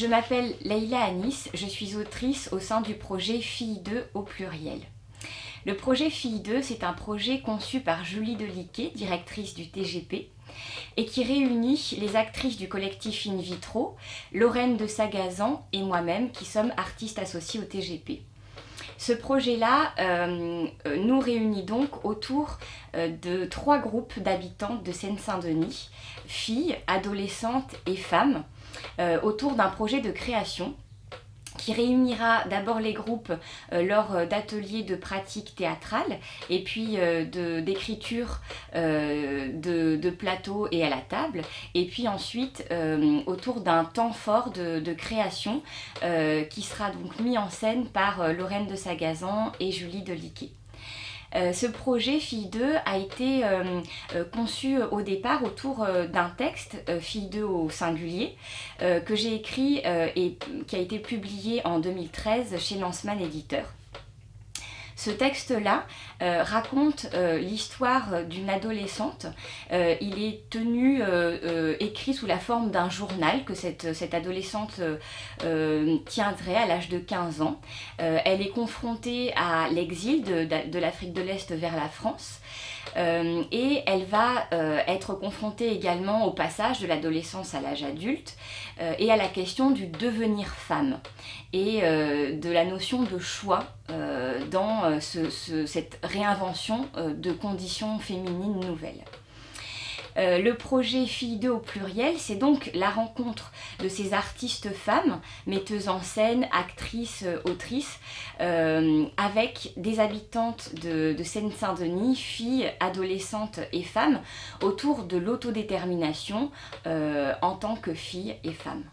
Je m'appelle Leïla Anis, je suis autrice au sein du projet Filles 2 au pluriel. Le projet Filles 2, c'est un projet conçu par Julie Deliquet, directrice du TGP, et qui réunit les actrices du collectif In Vitro, Lorraine de Sagazan et moi-même, qui sommes artistes associés au TGP. Ce projet-là euh, nous réunit donc autour euh, de trois groupes d'habitants de Seine-Saint-Denis, filles, adolescentes et femmes, euh, autour d'un projet de création qui réunira d'abord les groupes euh, lors euh, d'ateliers de pratique théâtrale et puis d'écriture de, de, plateau et à la table et puis ensuite autour d'un temps fort de, création qui sera donc mis en scène par Lorraine de Sagazan et Julie Deliquet. Euh, ce projet Fille 2 a été euh, euh, conçu au départ autour d'un texte, Fille 2 au singulier, que j'ai écrit et qui a été publié en 2013 chez Lanceman Éditeur. Ce texte-là euh, raconte euh, l'histoire d'une adolescente. Euh, il est tenu, écrit sous la forme d'un journal que cette, cette adolescente tiendrait à l'âge de 15 ans. elle est confrontée à l'exil de, l'Afrique de l'Est vers la France. Et elle va être confrontée également au passage de l'adolescence à l'âge adulte et à la question du devenir femme et de la notion de choix dans cette réinvention de conditions féminines nouvelles. Euh, le projet Filles 2 au pluriel, c'est donc la rencontre de ces artistes femmes, metteuses en scène, actrices, euh, autrices, euh, avec des habitantes de Seine-Saint-Denis, filles, adolescentes et femmes, autour de l'autodétermination en tant que filles et femmes.